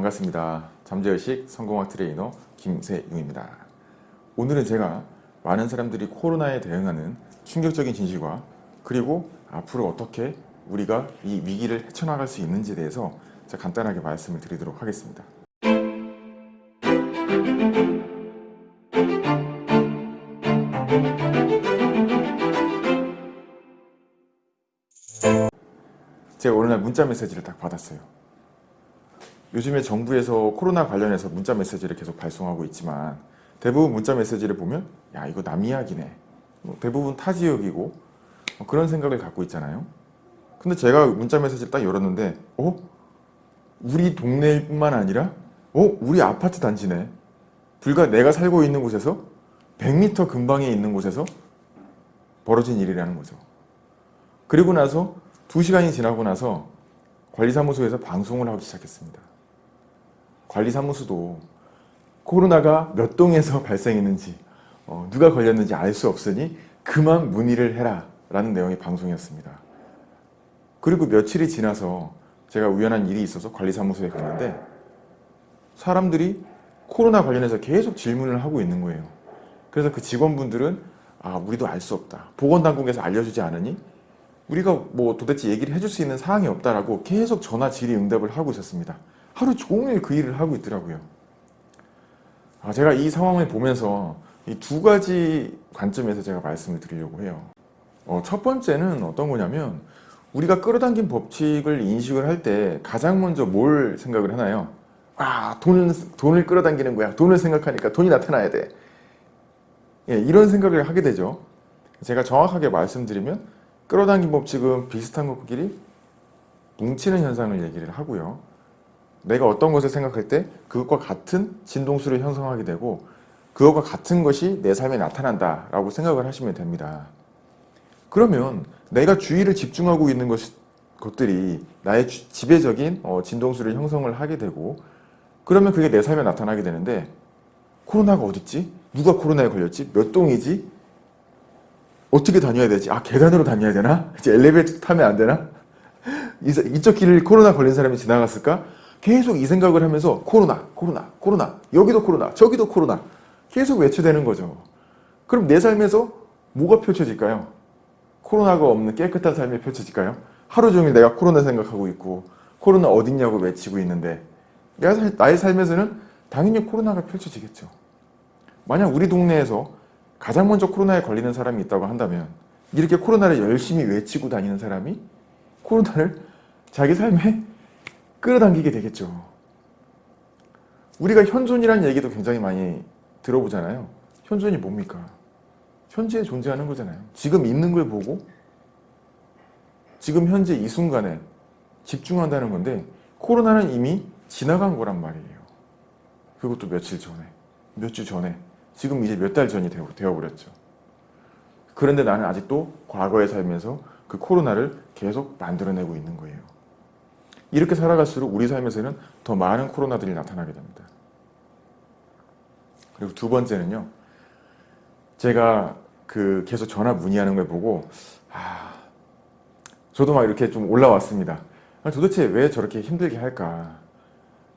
반갑습니다. 잠재의식 성공학 트레이너 김세용입니다. 오늘은 제가 많은 사람들이 코로나에 대응하는 충격적인 진실과 그리고 앞으로 어떻게 우리가 이 위기를 헤쳐나갈 수 있는지에 대해서 간단하게 말씀을 드리도록 하겠습니다. 제가 오늘날 문자 메시지를 딱 받았어요. 요즘에 정부에서 코로나 관련해서 문자 메시지를 계속 발송하고 있지만 대부분 문자 메시지를 보면 야 이거 남 이야기네. 뭐 대부분 타 지역이고 뭐 그런 생각을 갖고 있잖아요. 근데 제가 문자 메시지를 딱 열었는데 어? 우리 동네뿐만 아니라 어? 우리 아파트 단지네. 불과 내가 살고 있는 곳에서 100m 근방에 있는 곳에서 벌어진 일이라는 거죠. 그리고 나서 2시간이 지나고 나서 관리사무소에서 방송을 하기 시작했습니다 관리사무소도 코로나가 몇 동에서 발생했는지 어, 누가 걸렸는지 알 수 없으니 그만 문의를 해라 라는 내용의 방송이었습니다. 그리고 며칠이 지나서 제가 우연한 일이 있어서 관리사무소에 갔는데 사람들이 코로나 관련해서 계속 질문을 하고 있는 거예요. 그래서 그 직원분들은 아 우리도 알 수 없다. 보건당국에서 알려주지 않으니 우리가 뭐 도대체 얘기를 해줄 수 있는 사항이 없다라고 계속 전화 질의 응답을 하고 있었습니다. 하루 종일 그 일을 하고 있더라고요. 아, 제가 이 상황을 보면서 이 두 가지 관점에서 제가 말씀을 드리려고 해요. 어, 첫 번째는 어떤 거냐면 우리가 끌어당긴 법칙을 인식을 할 때 가장 먼저 뭘 생각을 하나요? 아 돈을, 돈을 끌어당기는 거야. 돈을 생각하니까 돈이 나타나야 돼. 예, 이런 생각을 하게 되죠. 제가 정확하게 말씀드리면 끌어당긴 법칙은 비슷한 것끼리 뭉치는 현상을 얘기를 하고요. 내가 어떤 것을 생각할 때 그것과 같은 진동수를 형성하게 되고 그것과 같은 것이 내 삶에 나타난다 라고 생각을 하시면 됩니다. 그러면 내가 주의를 집중하고 있는 것, 것들이 나의 지배적인 어, 진동수를 형성을 하게 되고 그러면 그게 내 삶에 나타나게 되는데 코로나가 어딨지? 누가 코로나에 걸렸지? 몇 동이지? 어떻게 다녀야 되지? 아 계단으로 다녀야 되나? 이제 엘리베이터 타면 안 되나? 이쪽 길을 코로나 걸린 사람이 지나갔을까? 계속 이 생각을 하면서 코로나, 코로나, 코로나, 여기도 코로나, 저기도 코로나 계속 외쳐대는 거죠. 그럼 내 삶에서 뭐가 펼쳐질까요? 코로나가 없는 깨끗한 삶이 펼쳐질까요? 하루 종일 내가 코로나 생각하고 있고 코로나 어딨냐고 외치고 있는데 나의 삶에서는 당연히 코로나가 펼쳐지겠죠. 만약 우리 동네에서 가장 먼저 코로나에 걸리는 사람이 있다고 한다면 이렇게 코로나를 열심히 외치고 다니는 사람이 코로나를 자기 삶에 끌어당기게 되겠죠. 우리가 현존이라는 얘기도 굉장히 많이 들어보잖아요. 현존이 뭡니까? 현재에 존재하는 거잖아요. 지금 있는 걸 보고 지금 현재 이 순간에 집중한다는 건데 코로나는 이미 지나간 거란 말이에요. 그것도 며칠 전에, 몇 주 전에, 지금 이제 몇 달 전이 되어버렸죠. 그런데 나는 아직도 과거에 살면서 그 코로나를 계속 만들어내고 있는 거예요. 이렇게 살아갈수록 우리 삶에서는 더 많은 코로나들이 나타나게 됩니다. 그리고 두 번째는요. 제가 그 계속 전화 문의하는 걸 보고 아, 저도 막 이렇게 좀 올라왔습니다. 도대체 왜 저렇게 힘들게 할까?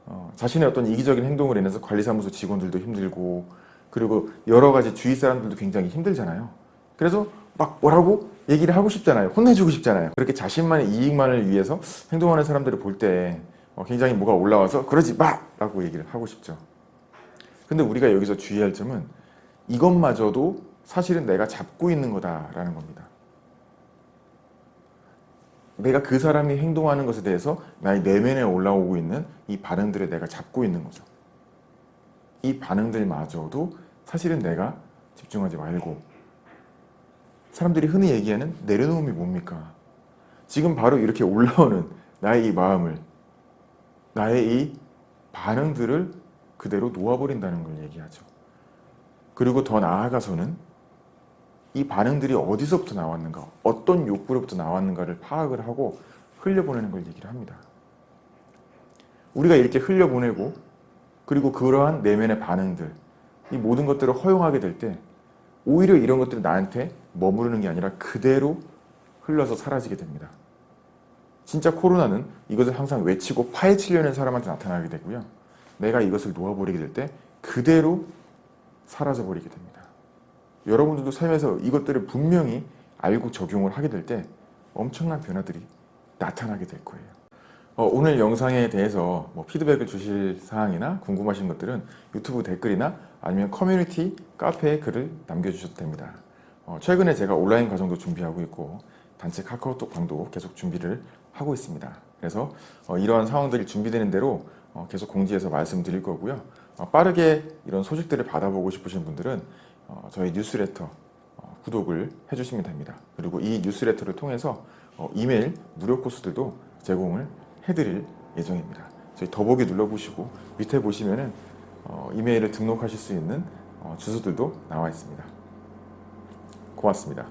어, 자신의 어떤 이기적인 행동을 인해서 관리사무소 직원들도 힘들고 그리고 여러 가지 주위 사람들도 굉장히 힘들잖아요. 그래서 막 뭐라고 얘기를 하고 싶잖아요. 혼내주고 싶잖아요. 그렇게 자신만의 이익만을 위해서 행동하는 사람들을 볼때 어, 굉장히 뭐가 올라와서 그러지 마! 라고 얘기를 하고 싶죠. 근데 우리가 여기서 주의할 점은 이것마저도 사실은 내가 잡고 있는 거다라는 겁니다. 내가 그 사람이 행동하는 것에 대해서 나의 내면에 올라오고 있는 이 반응들을 내가 잡고 있는 거죠. 이 반응들마저도 사실은 내가 집중하지 말고 사람들이 흔히 얘기하는 내려놓음이 뭡니까? 지금 바로 이렇게 올라오는 나의 이 마음을 나의 이 반응들을 그대로 놓아버린다는 걸 얘기하죠. 그리고 더 나아가서는 이 반응들이 어디서부터 나왔는가 어떤 욕구로부터 나왔는가를 파악을 하고 흘려보내는 걸 얘기를 합니다. 우리가 이렇게 흘려보내고 그리고 그러한 내면의 반응들 이 모든 것들을 허용하게 될때 오히려 이런 것들이 나한테 머무르는 게 아니라 그대로 흘러서 사라지게 됩니다. 진짜 코로나는 이것을 항상 외치고 파헤치려는 사람한테 나타나게 되고요. 내가 이것을 놓아버리게 될 때 그대로 사라져버리게 됩니다. 여러분들도 삶에서 이것들을 분명히 알고 적용을 하게 될 때 엄청난 변화들이 나타나게 될 거예요. 어, 오늘 영상에 대해서 뭐 피드백을 주실 사항이나 궁금하신 것들은 유튜브 댓글이나 아니면 커뮤니티 카페에 글을 남겨주셔도 됩니다. 어, 최근에 제가 온라인 과정도 준비하고 있고 단체 카카오톡 방도 계속 준비를 하고 있습니다. 그래서 어, 이러한 상황들이 준비되는 대로 어, 계속 공지해서 말씀드릴 거고요. 어, 빠르게 이런 소식들을 받아보고 싶으신 분들은 어, 저희 뉴스레터 어, 구독을 해주시면 됩니다. 그리고 이 뉴스레터를 통해서 어, 이메일 무료 코스들도 제공을 해드릴 예정입니다. 저희 더보기 눌러보시고 밑에 보시면은 어, 이메일을 등록하실 수 있는 어, 주소들도 나와 있습니다. 고맙습니다.